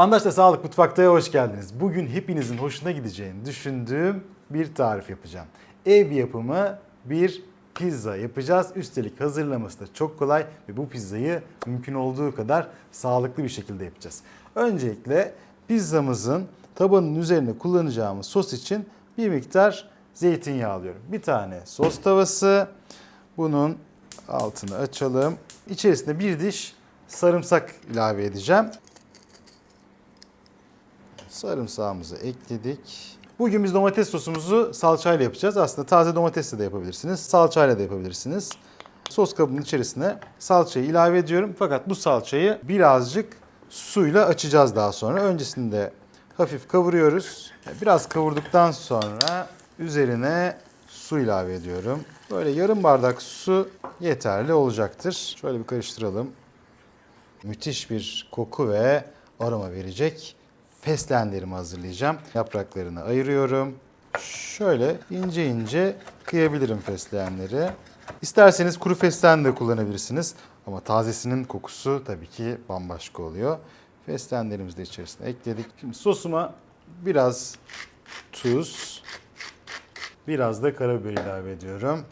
Andaş'ta Sağlık Mutfakta'ya hoş geldiniz. Bugün hepinizin hoşuna gideceğini düşündüğüm bir tarif yapacağım. Ev yapımı bir pizza yapacağız. Üstelik hazırlaması da çok kolay ve bu pizzayı mümkün olduğu kadar sağlıklı bir şekilde yapacağız. Öncelikle pizzamızın tabanın üzerine kullanacağımız sos için bir miktar zeytinyağı alıyorum. Bir tane sos tavası. Bunun altını açalım. İçerisine bir diş sarımsak ilave edeceğim. Sarımsağımızı ekledik. Bugün biz domates sosumuzu salçayla yapacağız. Aslında taze domatesle de yapabilirsiniz. Salçayla da yapabilirsiniz. Sos kabının içerisine salçayı ilave ediyorum. Fakat bu salçayı birazcık suyla açacağız daha sonra. Öncesinde hafif kavuruyoruz. Biraz kavurduktan sonra üzerine su ilave ediyorum. Böyle yarım bardak su yeterli olacaktır. Şöyle bir karıştıralım. Müthiş bir koku ve aroma verecek fesleğenlerimi hazırlayacağım. Yapraklarını ayırıyorum. Şöyle ince ince kıyabilirim fesleğenleri. İsterseniz kuru fesleğen de kullanabilirsiniz. Ama tazesinin kokusu tabii ki bambaşka oluyor. Fesleğenlerimizi de içerisine ekledik. Şimdi sosuma biraz tuz, biraz da karabiber ilave ediyorum.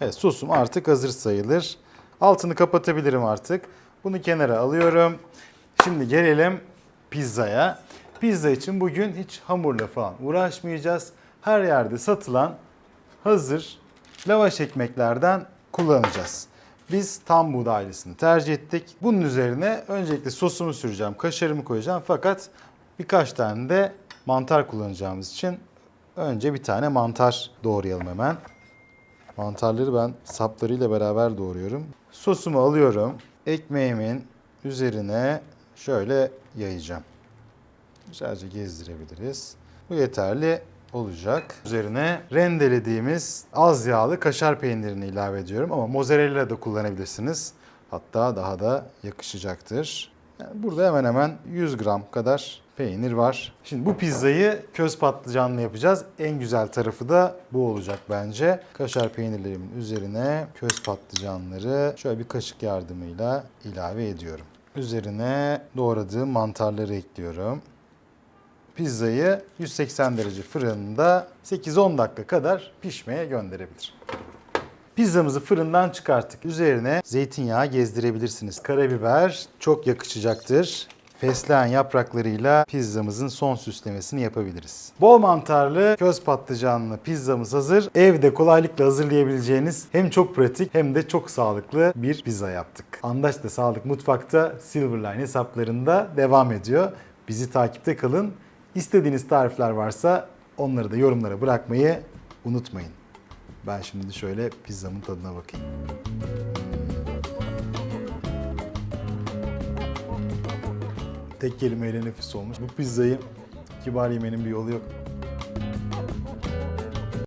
Evet sosum artık hazır sayılır. Altını kapatabilirim artık. Bunu kenara alıyorum. Şimdi gelelim pizzaya. Pizza için bugün hiç hamurla falan uğraşmayacağız. Her yerde satılan hazır lavaş ekmeklerden kullanacağız. Biz tam buğdaylısını tercih ettik. Bunun üzerine öncelikle sosumu süreceğim, kaşarımı koyacağım. Fakat birkaç tane de mantar kullanacağımız için önce bir tane mantar doğrayalım hemen. Mantarları ben saplarıyla beraber doğruyorum. Sosumu alıyorum. Ekmeğimin üzerine şöyle yayacağım. Güzelce gezdirebiliriz. Bu yeterli olacak. Üzerine rendelediğimiz az yağlı kaşar peynirini ilave ediyorum ama mozzarella da kullanabilirsiniz. Hatta daha da yakışacaktır. Yani burada hemen hemen 100 gram kadar peynir var. Şimdi bu pizzayı köz patlıcanlı yapacağız. En güzel tarafı da bu olacak bence. Kaşar peynirlerimin üzerine köz patlıcanları şöyle bir kaşık yardımıyla ilave ediyorum. Üzerine doğradığım mantarları ekliyorum. Pizzayı 180 derece fırında 8-10 dakika kadar pişmeye gönderebilir. Pizzamızı fırından çıkarttık. Üzerine zeytinyağı gezdirebilirsiniz. Karabiber çok yakışacaktır. Fesleğen yapraklarıyla pizzamızın son süslemesini yapabiliriz. Bol mantarlı, köz patlıcanlı pizzamız hazır. Evde kolaylıkla hazırlayabileceğiniz hem çok pratik hem de çok sağlıklı bir pizza yaptık. Andaç da Sağlık Mutfak'ta Silverline hesaplarında devam ediyor. Bizi takipte kalın. İstediğiniz tarifler varsa onları da yorumlara bırakmayı unutmayın. Ben şimdi şöyle pizzamın tadına bakayım. Tek kelimeyle nefis olmuş. Bu pizzayı kibar yemenin bir yolu yok.